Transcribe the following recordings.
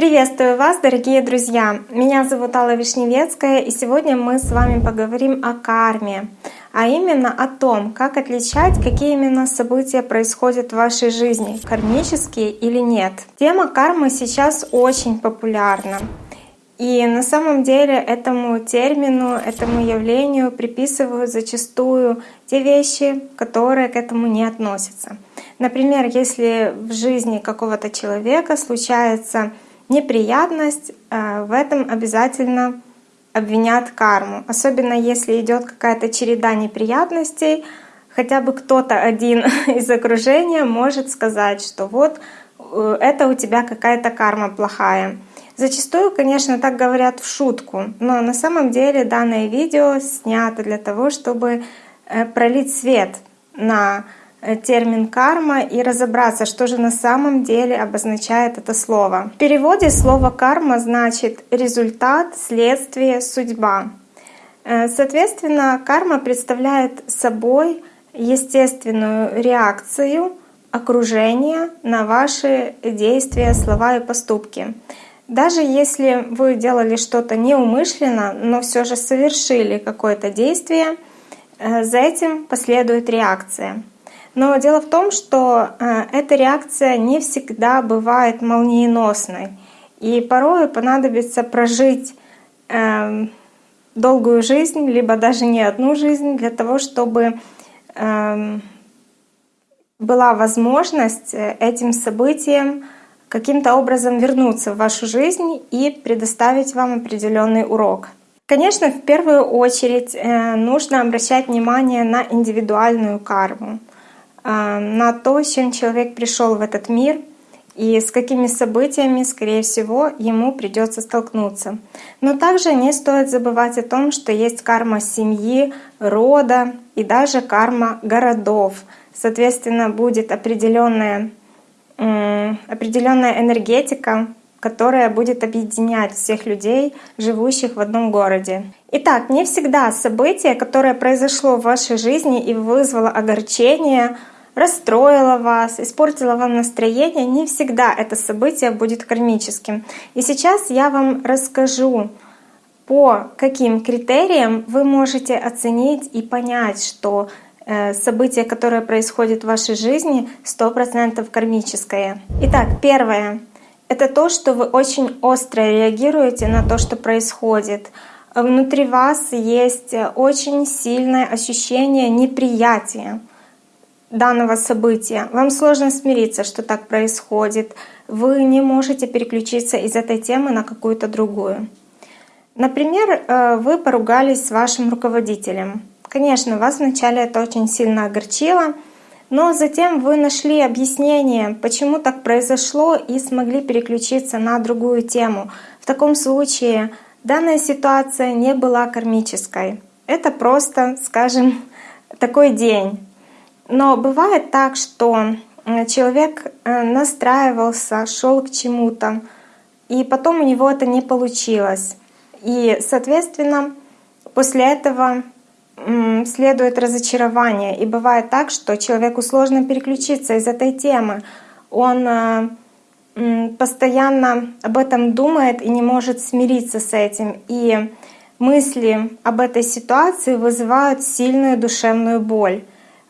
Приветствую вас, дорогие друзья! Меня зовут Алла Вишневецкая, и сегодня мы с вами поговорим о карме, а именно о том, как отличать, какие именно события происходят в вашей жизни, кармические или нет. Тема кармы сейчас очень популярна. И на самом деле этому термину, этому явлению приписывают зачастую те вещи, которые к этому не относятся. Например, если в жизни какого-то человека случается неприятность, э, в этом обязательно обвинят карму. Особенно если идет какая-то череда неприятностей, хотя бы кто-то один из окружения может сказать, что вот э, это у тебя какая-то карма плохая. Зачастую, конечно, так говорят в шутку, но на самом деле данное видео снято для того, чтобы э, пролить свет на термин карма и разобраться, что же на самом деле обозначает это слово. В переводе слово карма значит результат, следствие, судьба. Э, соответственно, карма представляет собой естественную реакцию окружения на ваши действия, слова и поступки. Даже если вы делали что-то неумышленно, но все же совершили какое-то действие, э, за этим последует реакция. Но дело в том, что э, эта реакция не всегда бывает молниеносной. И порой понадобится прожить эм, долгую жизнь, либо даже не одну жизнь, для того, чтобы эм, была возможность э, этим событиям каким-то образом вернуться в вашу жизнь и предоставить вам определенный урок. Конечно, в первую очередь э, нужно обращать внимание на индивидуальную карму. А, на то, с чем человек пришел в этот мир и с какими событиями, скорее всего, ему придется столкнуться. Но также не стоит забывать о том, что есть карма семьи, рода и даже карма городов. Соответственно, будет определенная, определенная энергетика, которая будет объединять всех людей, живущих в одном городе. Итак, не всегда событие, которое произошло в вашей жизни и вызвало огорчение, расстроило вас, испортило вам настроение, не всегда это событие будет кармическим. И сейчас я вам расскажу, по каким критериям вы можете оценить и понять, что э, событие, которое происходит в вашей жизни, 100% кармическое. Итак, первое это то, что вы очень остро реагируете на то, что происходит. Внутри вас есть очень сильное ощущение неприятия данного события. Вам сложно смириться, что так происходит. Вы не можете переключиться из этой темы на какую-то другую. Например, э, вы поругались с вашим руководителем. Конечно, вас вначале это очень сильно огорчило — но затем вы нашли объяснение, почему так произошло, и смогли переключиться на другую тему. В таком случае данная ситуация не была кармической. Это просто, скажем, такой день. Но бывает так, что э, человек э, настраивался, шел к чему-то, и потом у него это не получилось. И, соответственно, после этого следует разочарование. И бывает так, что человеку сложно переключиться из этой темы. Он э, постоянно об этом думает и не может смириться с этим. И мысли об этой ситуации вызывают сильную душевную боль.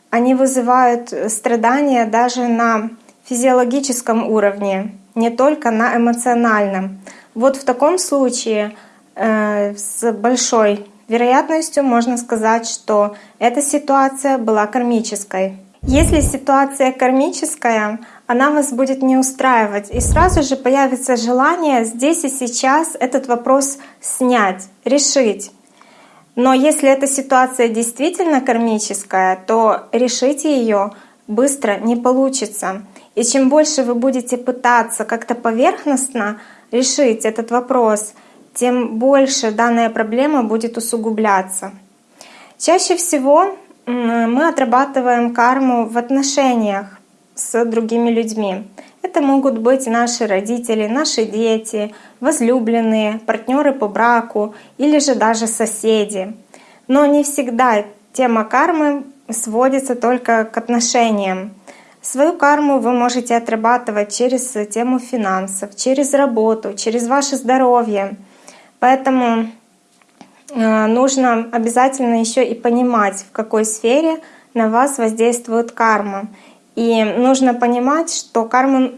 Они вызывают страдания даже на физиологическом уровне, не только на эмоциональном. Вот в таком случае э, с большой вероятностью можно сказать, что эта ситуация была кармической. Если ситуация кармическая, она вас будет не устраивать, и сразу же появится желание здесь и сейчас этот вопрос снять, решить. Но если эта ситуация действительно кармическая, то решить ее быстро не получится. И чем больше вы будете пытаться как-то поверхностно решить этот вопрос, тем больше данная проблема будет усугубляться. Чаще всего мы отрабатываем карму в отношениях с другими людьми. Это могут быть наши родители, наши дети, возлюбленные, партнеры по браку или же даже соседи. Но не всегда тема кармы сводится только к отношениям. Свою карму вы можете отрабатывать через тему финансов, через работу, через ваше здоровье. Поэтому э, нужно обязательно еще и понимать, в какой сфере на вас воздействует карма. И нужно понимать, что карму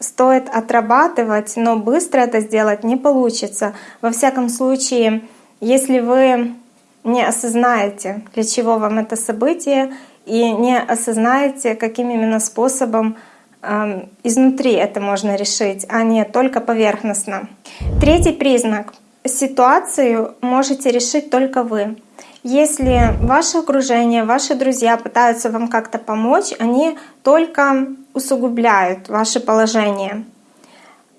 стоит отрабатывать, но быстро это сделать не получится. Во всяком случае, если вы не осознаете, для чего вам это событие, и не осознаете, каким именно способом э, изнутри это можно решить, а не только поверхностно. Третий признак. Ситуацию можете решить только вы. Если ваше окружение, ваши друзья пытаются вам как-то помочь, они только усугубляют ваше положение.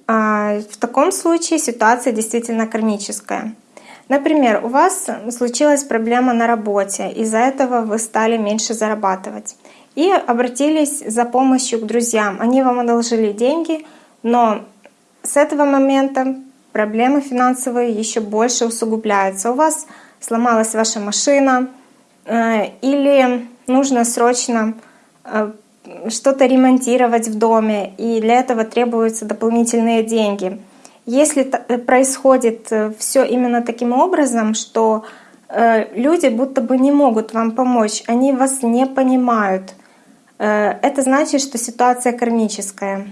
А, в таком случае ситуация действительно кармическая. Например, у вас случилась проблема на работе, из-за этого вы стали меньше зарабатывать. И обратились за помощью к друзьям. Они вам одолжили деньги, но с этого момента проблемы финансовые еще больше усугубляются. У вас сломалась ваша машина, э, или нужно срочно э, что-то ремонтировать в доме, и для этого требуются дополнительные деньги. Если э, происходит все именно таким образом, что люди будто бы не могут вам помочь, они вас не понимают, это значит, что ситуация кармическая.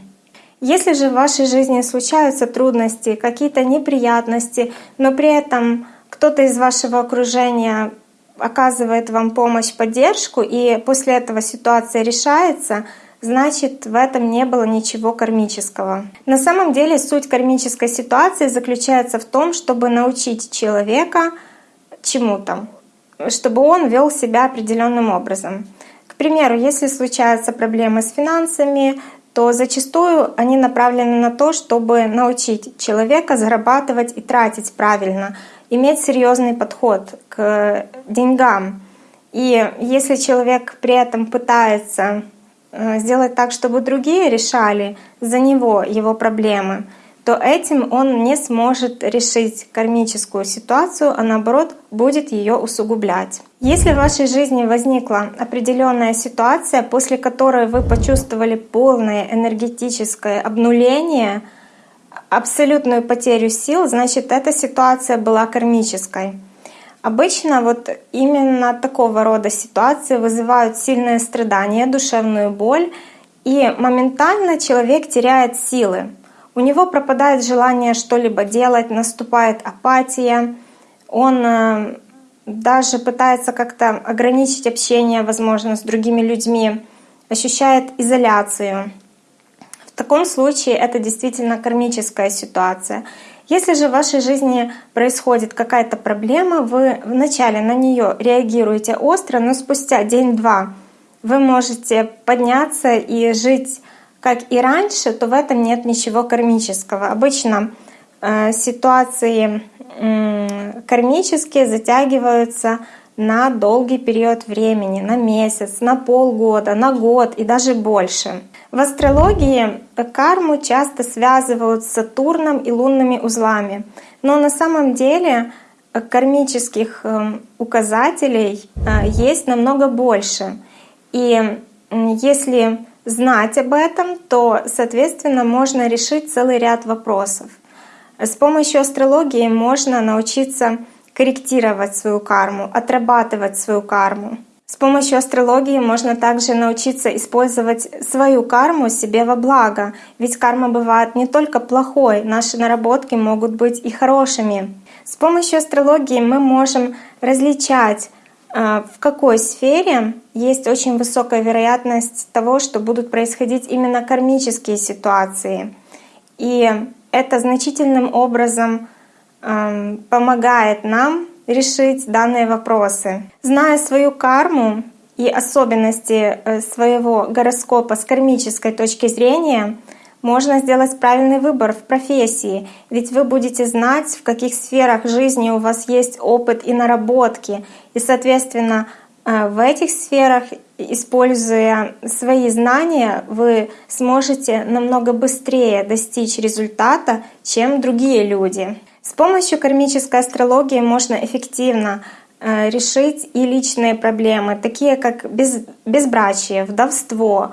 Если же в вашей жизни случаются трудности, какие-то неприятности, но при этом кто-то из вашего окружения оказывает вам помощь, поддержку, и после этого ситуация решается, значит в этом не было ничего кармического. На самом деле суть кармической ситуации заключается в том, чтобы научить человека чему-то, чтобы он вел себя определенным образом. К примеру, если случаются проблемы с финансами, то зачастую они направлены на то, чтобы научить человека зарабатывать и тратить правильно — иметь серьезный подход к деньгам. И если человек при этом пытается э, сделать так, чтобы другие решали за него его проблемы, то этим он не сможет решить кармическую ситуацию, а наоборот будет ее усугублять. Если в вашей жизни возникла определенная ситуация, после которой вы почувствовали полное энергетическое обнуление — абсолютную потерю сил, значит, эта ситуация была кармической. Обычно вот именно такого рода ситуации вызывают сильное страдание, душевную боль, и моментально человек теряет силы. У него пропадает желание что-либо делать, наступает апатия, он э, даже пытается как-то ограничить общение, возможно, с другими людьми, ощущает изоляцию. В таком случае это действительно кармическая ситуация. Если же в вашей жизни происходит какая-то проблема, вы вначале на нее реагируете остро, но спустя день-два вы можете подняться и жить как и раньше, то в этом нет ничего кармического. Обычно э, ситуации э, кармические затягиваются на долгий период времени, на месяц, на полгода, на год и даже больше. В астрологии карму часто связывают с Сатурном и лунными узлами, но на самом деле э, кармических э, указателей э, есть намного больше. И если знать об этом, то, соответственно, можно решить целый ряд вопросов. С помощью астрологии можно научиться корректировать свою карму, отрабатывать свою карму. С помощью астрологии можно также научиться использовать свою карму себе во благо, ведь карма бывает не только плохой, наши наработки могут быть и хорошими. С помощью астрологии мы можем различать, в какой сфере есть очень высокая вероятность того, что будут происходить именно кармические ситуации. И это значительным образом эм, помогает нам решить данные вопросы. Зная свою карму и особенности э, своего гороскопа с кармической точки зрения, можно сделать правильный выбор в профессии, ведь вы будете знать, в каких сферах жизни у вас есть опыт и наработки, и, соответственно, э, в этих сферах, используя свои знания, вы сможете намного быстрее достичь результата, чем другие люди. С помощью кармической астрологии можно эффективно э, решить и личные проблемы, такие как без, безбрачие, вдовство,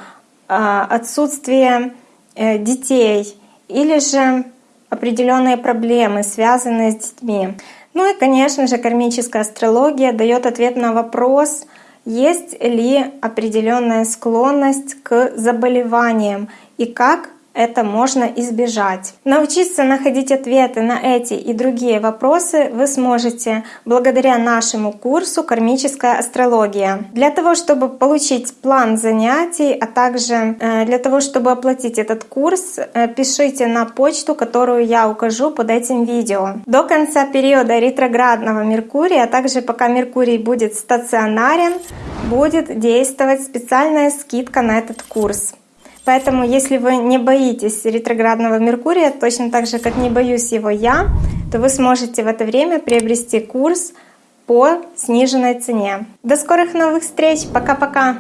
отсутствие э, детей или же определенные проблемы, связанные с детьми. Ну и, конечно же, кармическая астрология дает ответ на вопрос, есть ли определенная склонность к заболеваниям и как это можно избежать. Научиться находить ответы на эти и другие вопросы вы сможете благодаря нашему курсу «Кармическая астрология». Для того, чтобы получить план занятий, а также э, для того, чтобы оплатить этот курс, э, пишите на почту, которую я укажу под этим видео. До конца периода ретроградного Меркурия, а также пока Меркурий будет стационарен, будет действовать специальная скидка на этот курс. Поэтому, если вы не боитесь ретроградного Меркурия, точно так же, как не боюсь его я, то вы сможете в это время приобрести курс по сниженной цене. До скорых новых встреч! Пока-пока!